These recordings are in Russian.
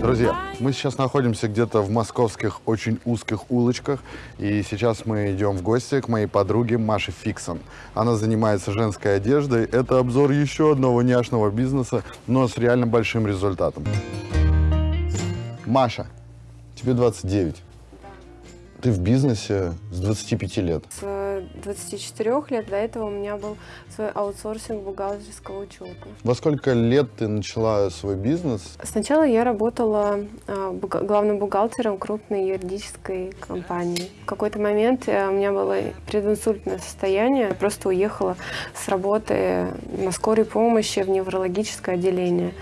Друзья, мы сейчас находимся где-то в московских очень узких улочках, и сейчас мы идем в гости к моей подруге Маше Фиксон. Она занимается женской одеждой. Это обзор еще одного няшного бизнеса, но с реально большим результатом. Маша, тебе 29. Ты в бизнесе с 25 лет. С 24 лет до этого у меня был свой аутсорсинг бухгалтерского учета. Во сколько лет ты начала свой бизнес? Сначала я работала а, главным бухгалтером крупной юридической компании. В какой-то момент э, у меня было прединсультное состояние. Я просто уехала с работы на скорой помощи в неврологическое отделение.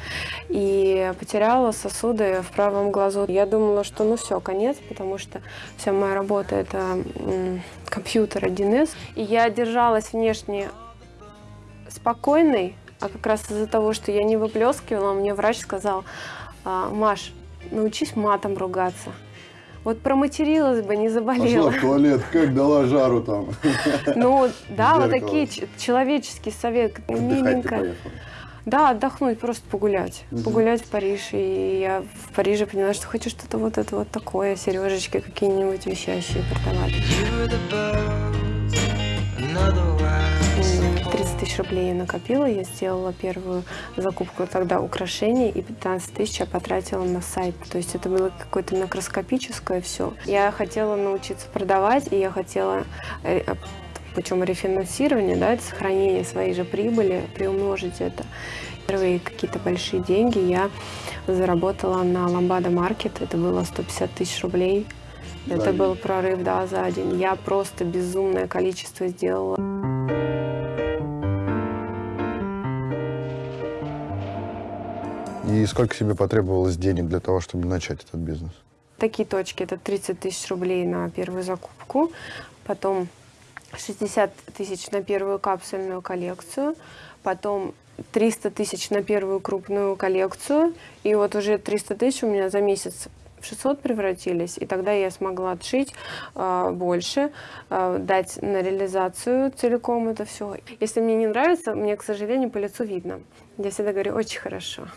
И потеряла сосуды в правом глазу. Я думала, что ну все, конец, потому что вся моя работа это компьютер 1С. И я держалась внешне спокойной, а как раз из-за того, что я не выплескивала, мне врач сказал, «А, Маш, научись матом ругаться. Вот проматерилась бы, не заболела. туалет, как дала жару там. Ну, да, вот такие человеческие советы, миленько. Да, отдохнуть, просто погулять. Погулять в Париж. И я в Париже поняла, что хочу что-то вот это вот такое, сережечки какие-нибудь висящие продавать. You the birds, another М, rise. 30 тысяч рублей я накопила, я сделала первую закупку тогда украшений, и 15 тысяч я потратила на сайт. То есть это было какое-то микроскопическое все. Я хотела научиться продавать, и я хотела э, путем рефинансирования, да, это сохранение своей же прибыли, приумножить это. Первые какие-то большие деньги я заработала на Ламбада Маркет, это было 150 тысяч рублей. За Это день. был прорыв, да, за день. Я просто безумное количество сделала. И сколько тебе потребовалось денег для того, чтобы начать этот бизнес? Такие точки, это 30 тысяч рублей на первую закупку, потом 60 тысяч на первую капсульную коллекцию, потом 300 тысяч на первую крупную коллекцию, и вот уже 300 тысяч у меня за месяц в 600 превратились, и тогда я смогла отшить а, больше, а, дать на реализацию целиком это все. Если мне не нравится, мне, к сожалению, по лицу видно. Я всегда говорю, очень хорошо.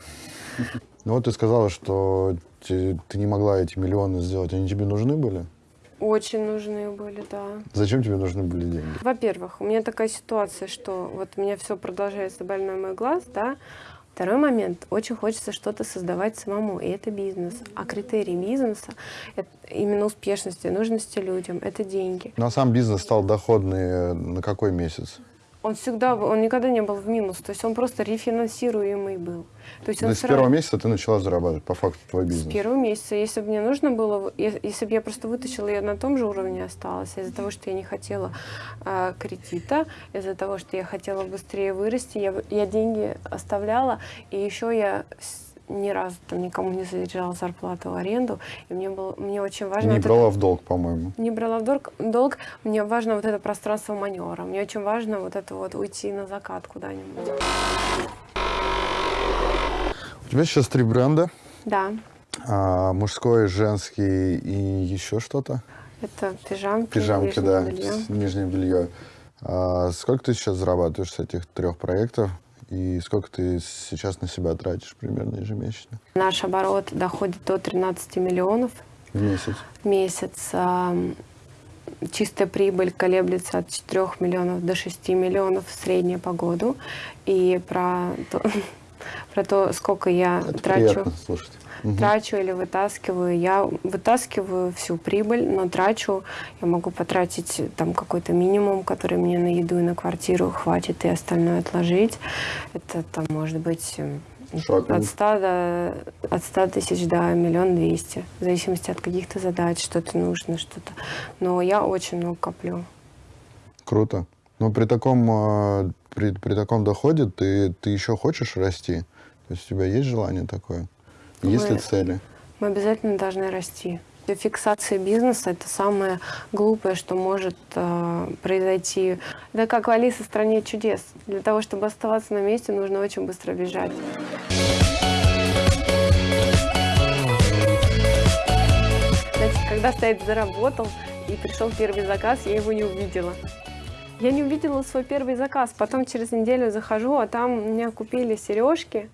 Ну вот ты сказала, что те- ты не могла эти миллионы сделать. Они тебе нужны были? Очень нужны были, да. Зачем тебе нужны были деньги? Во-первых, у меня такая ситуация, что вот у меня все продолжается больной мой глаз, да. Второй момент, очень хочется что-то создавать самому, и это бизнес. А критерий бизнеса, это именно успешности, нужности людям, это деньги. Ну а сам бизнес стал доходный э, на какой месяц? Он всегда, он никогда не был в минус, то есть он просто рефинансируемый был. То есть То он с первого месяца ты начала зарабатывать, по факту, твой С бизнес. первого месяца. Если бы мне нужно было, если бы я просто вытащила, я на том же уровне осталась. Из-за того, что я не хотела а, кредита, из-за того, что я хотела быстрее вырасти, я, я деньги оставляла, и еще я с- ни разу там никому не задержала зарплату в аренду, и мне было, мне очень важно... Не вот это- брала в долг, по-моему. не брала в долг, долг, мне важно вот это пространство маневра, мне очень важно вот это вот уйти на закат куда-нибудь. У тебя сейчас три бренда. Да, а, мужской, женский и еще что-то. это пижамки, Пижамки, нижнее да, белье. нижнее белье. А, сколько ты сейчас зарабатываешь с этих трех проектов? И сколько ты сейчас на себя тратишь примерно ежемесячно? Наш оборот доходит до 13 миллионов В месяц. в месяц. а, Чистая прибыль колеблется от 4 миллионов до 6 миллионов средняя по году. И про про то сколько я Это трачу, слушать. Мгм. трачу или вытаскиваю, я вытаскиваю всю прибыль, но трачу, я могу потратить там какой-то минимум, который мне на еду и на квартиру хватит, и остальное отложить. Это там может быть от 100 до от 100 тысяч до миллион двести, в зависимости от каких-то задач, что-то нужно, что-то. Но я очень много коплю. Круто. Но при таком, а, при, при таком доходе ты, ты еще хочешь расти? То есть у тебя есть желание такое? Есть ли цели? Мы обязательно должны расти. Фиксация бизнеса – это самое глупое, что может э, произойти. Это как в «Алисе в стране чудес». Для того, чтобы оставаться на месте, нужно очень быстро бежать. Знаете, когда стоит заработал и пришел первый заказ, я его не увидела. Я не увидела свой первый заказ. Потом через неделю захожу, а там у меня купили сережки.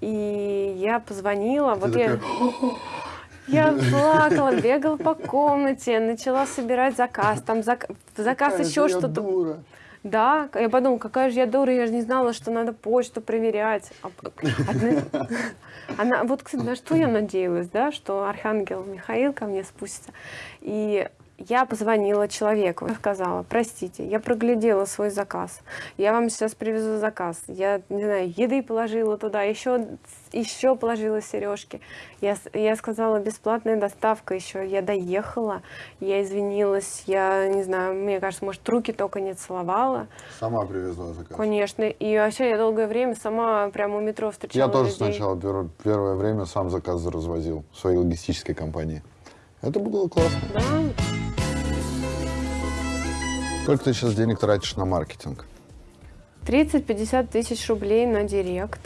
И я позвонила, Ты вот я, такая, я плакала, бегала по комнате, начала собирать заказ, там зак- в заказ «Какая еще что-то. дура». Да, я подумала, какая же я дура, я же не знала, что надо почту проверять. А одна- Она, вот, кстати, на что я надеялась, да, что Архангел Михаил ко мне спустится. И я позвонила человеку, сказала, простите, я проглядела свой заказ, я вам сейчас привезу заказ, я, не знаю, еды положила туда, еще, еще положила сережки. Я, я сказала, бесплатная доставка еще, я доехала, я извинилась, я, не знаю, мне кажется, может, руки только не целовала, Сама привезла заказ. конечно. И вообще я долгое время сама прямо у метро встречала Я тоже людей. сначала пер- первое время сам заказ развозил в своей логистической компании. Это было классно. Да, Сколько ты сейчас денег тратишь на маркетинг? 30-50 тысяч рублей на директ.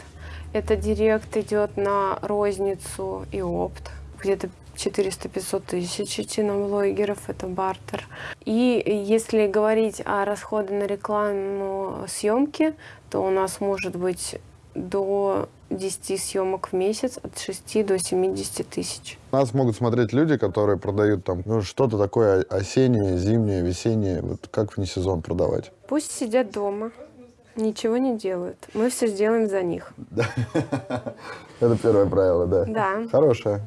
Это директ идет на розницу и опт. Где-то 400-500 тысяч идти на блогеров, это бартер. И если говорить о расходе на рекламу съемки, то у нас может быть до 10 съемок в месяц от 6 до 70 тысяч. Нас могут смотреть люди, которые продают там ну, что-то такое осеннее, зимнее, весеннее. Вот как вне сезон продавать? Пусть сидят дома, ничего не делают. Мы все сделаем за них. Это первое правило, да? Да. Хорошее.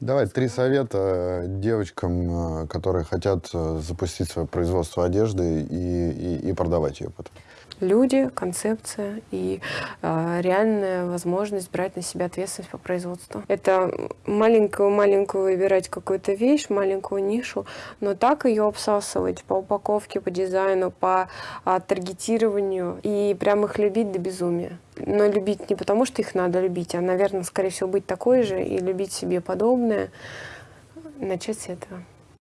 Давай три совета девочкам, э, которые хотят э, запустить свое производство одежды и, и- и продавать ее потом. Люди, концепция и э, реальная возможность брать на себя ответственность по производству. Это маленькую-маленькую выбирать какую-то вещь, маленькую нишу, но так ее обсасывать по упаковке, по дизайну, по а, таргетированию и прям их любить до безумия. Но любить не потому, что их надо любить, а, наверное, скорее всего, быть такой же и любить себе подобное. Начать с этого.